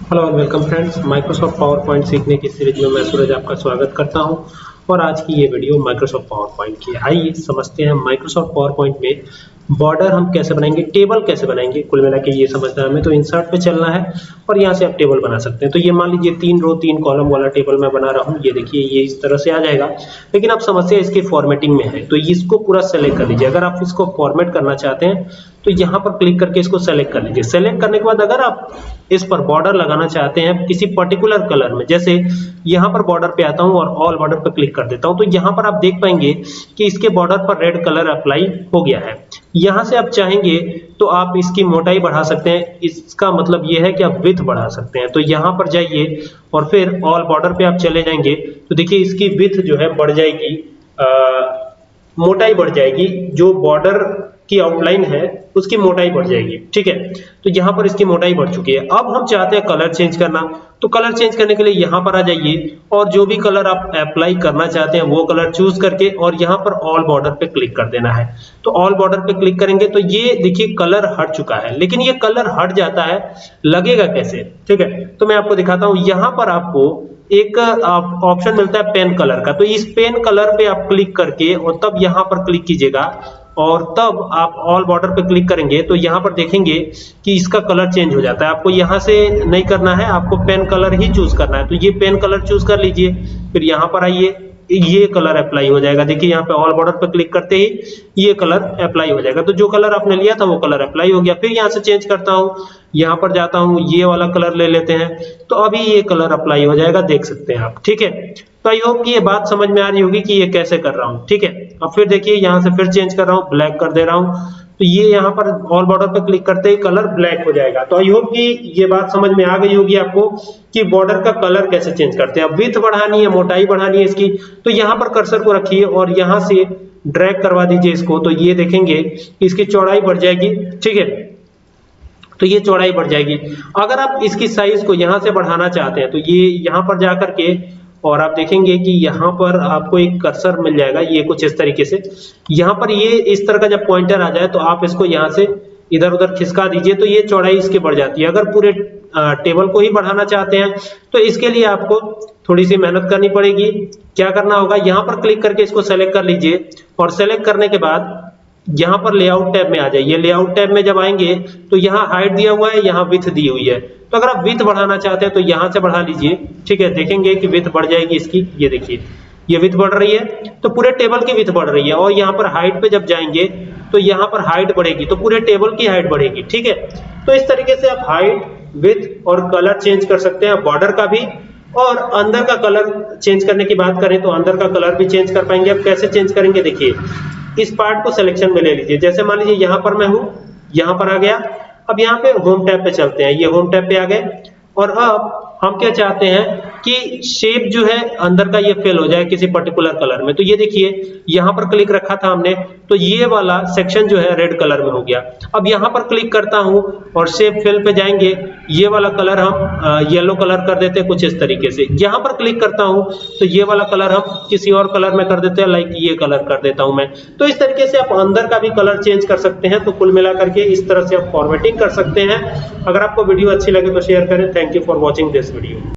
Hello and welcome friends Microsoft PowerPoint सीखने की series में मैं सूरज आपका स्वागत करता हूँ। और आज की ये वीडियो माइक्रोसॉफ्ट पावर पॉइंट की आइए समझते हैं माइक्रोसॉफ्ट पावर पॉइंट में बॉर्डर हम कैसे बनाएँगे टेबल कैसे बनाएँगे? कुल मिला के ये समझना हमें तो इंसर्ट पे चलना है और यहाँ से आप टेबल बना सकते हैं। तो ये मान लीजिए तीन रो तीन कॉलम वाला टेबल मैं बना रहा हूँ। ये देखिए, ये इस तरह से आ जाएगा। लेकिन अब समस्या इसके फॉर्मेटिंग में है। तो इसको पूरा सेलेक्ट कर लीजिए। अगर आप इसको फॉर्मेट करना चाहते हैं तो यहाँ पर क्लिक करके इसको सेलेक्ट कर लीजिए। सेलेक्ट करने के बाद अगर आप इस पर बॉर्डर लगाना चाहते हैं किसी पर्टिकुलर कलर में, जैसे यहाँ पर बॉर्डर पे आता हूँ और ऑल बॉर्डर पर क्लिक कर देता हूँ तो यहाँ पर आप देख पाएँगे कि इसके बॉर्डर पर रेड कलर अप्लाई हो गया है। यहाँ से आप चाहेंगे तो आप इसकी मोटाई बढ़ा सकते हैं। इसका मतलब यह है कि आप विथ बढ़ा सकते हैं। तो यहाँ पर जाइए और फिर ऑल बॉर्डर पे आप चले जाएँगे। तो देखिए इसकी विथ जो है बढ़ जाएगी आ, मोटाई बढ़ जाएगी। जो बॉर्डर की आउटलाइन है, उसकी मोटाई बढ़ जाएगी। ठीक है? तो यहाँ पर इसकी मोटाई बढ़ चुकी है। अब हम चाहते हैं कलर चेंज करना। तो कलर चेंज करने के लिए यहाँ पर आ जाइए और जो भी कलर आप अप्लाई करना चाहते हैं, वो कलर चूज़ करके और यहाँ पर ऑल बॉर्डर पे क्लिक कर देना है। तो ऑल बॉर्डर पे क्लिक करेंगे तो ये देखिए कलर हट चुका है। लेकिन ये कलर हट जाता है, लगेगा कैसे? ठीक है? तो मैं आपको दिखाता हूँ। यहाँ पर आपको एक ऑप्शन मिलता है पेन कलर का। तो इस पेन कलर पे आप क्लिक करके और तब यहाँ पर क्लिक कीजिएगा। और तब आप ऑल बॉर्डर पे क्लिक करेंगे तो यहाँ पर देखेंगे कि इसका कलर चेंज हो जाता है। आपको यहाँ से नहीं करना है, आपको पेन कलर ही चूज़ करना है। तो ये पेन कलर चूज़ कर लीजिए, फिर यहाँ पर आइए, ये कलर अप्लाई हो जाएगा। देखिए, यहाँ पे ऑल बॉर्डर पे क्लिक करते ही ये कलर अप्लाई हो जाएगा। तो जो कलर आपने लिया था, वो कलर अप्लाई हो गया। फिर यहाँ से चेंज करता हूँ, यहाँ पर जाता हूँ, ये वाला कलर ले लेते हैं। तो अभी ये कलर अप्लाई हो जाएगा, देख सकते हैं आप, ठीक है? तो आई होप कि ये बात समझ में आ रही होगी कि ये कैसे कर रहा हूँ, ठीक है? अब फिर देखिए, यहाँ से फिर चेंज कर रहा हूँ ब्लैक कर दे रहा हूँ। तो ये यहाँ पर ऑल बॉर्डर पे क्लिक करते ही कलर ब्लैक हो जाएगा। तो आई होप कि ये बात समझ में आ गई होगी आपको कि बॉर्डर का कलर कैसे चेंज करते हैं। अब विथ बढ़ानी है, मोटाई बढ़ानी है इसकी तो यहाँ पर कर्सर को रखिए और यहाँ से ड्रैग करवा दीजिए इसको। तो ये देखेंगे इसकी चौड़ाई बढ़ जाएगी, ठीक है? तो ये चौड़ाई बढ़ जाएगी। अगर आप इसकी साइज़ को यहाँ से बढ़ाना चाहते हैं तो ये यहाँ पर जाकर के और आप देखेंगे कि यहाँ पर आपको एक कर्सर मिल जाएगा, ये कुछ इस तरीके से। यहाँ पर ये इस तरह का जब पॉइंटर आ जाए तो आप इसको यहाँ से इधर उधर खिसका दीजिए तो ये चौड़ाई इसकी बढ़ जाती है। अगर पूरे टेबल को ही बढ़ाना चाहते हैं तो इसके लिए आपको थोड़ी सी मेहनत करनी पड़ेगी। क्या करना होगा? यहाँ पर क्लिक करके इसको सेलेक्ट कर लीजिए और सेलेक्ट करने के बाद यहाँ पर लेआउट टैब में आ जाइए। लेआउट टैब में जब आएँगे तो यहाँ हाइट दिया हुआ है, यहाँ विथ दी हुई है। तो अगर आप विथ बढ़ाना चाहते हैं तो यहाँ से बढ़ा लीजिए। ठीक है, देखेंगे कि विथ बढ़ जाएगी इसकी। ये देखिए, ये विथ बढ़ रही है तो पूरे टेबल की विथ बढ़ रही है। और यहाँ पर हाइट पे जब जाएँगे तो यहाँ पर हाइट बढ़ेगी तो पूरे टेबल की हाइट बढ़ेगी। ठीक है? तो इस तरीके से आप हाइट विथ और कलर चेंज कर सकते हैं बॉर्डर का भी। और अंदर का कलर चेंज करने की बात करें तो अंदर का कलर भी चेंज कर पाएँगे। अब कैसे चेंज करेंगे, देखिए। इस पार्ट को सिलेक्शन में ले लीजिए। जैसे मान लीजिए यहाँ पर मैं हूँ, यहाँ पर आ गया। अब यहाँ पे होम टैब पे चलते हैं। ये होम टैब पे आ गए। और अब हम क्या चाहते हैं कि शेप जो है अंदर का ये फिल हो जाए किसी पर्टिकुलर कलर में। तो ये देखिए, यहाँ पर क्लिक रखा था हमने तो ये वाला सेक्शन जो है रेड कलर में हो गया। अब यहाँ पर क्लिक करता हूँ और शेप फिल पे जाएँगे, ये वाला कलर हम येलो कलर कर देते हैं कुछ इस तरीके से। यहाँ पर क्लिक करता हूँ तो ये वाला कलर हम किसी और कलर में कर देते हैं लाइक ये कलर कर देता हूँ मैं। तो इस तरीके से आप अंदर का भी कलर चेंज कर सकते हैं तो कुल मिला करके इस तरह से आप फॉर्मेटिंग कर सकते हैं। अगर आपको वीडियो अच्छी लगे तो शेयर करें। Thank you for watching this video.